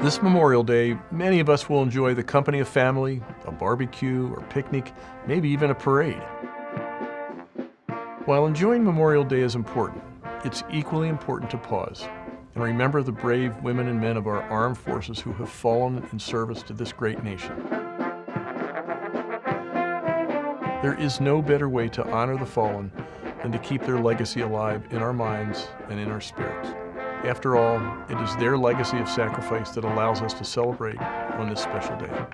This Memorial Day, many of us will enjoy the company of family, a barbecue or picnic, maybe even a parade. While enjoying Memorial Day is important, it's equally important to pause and remember the brave women and men of our armed forces who have fallen in service to this great nation. There is no better way to honor the fallen than to keep their legacy alive in our minds and in our spirits. After all, it is their legacy of sacrifice that allows us to celebrate on this special day.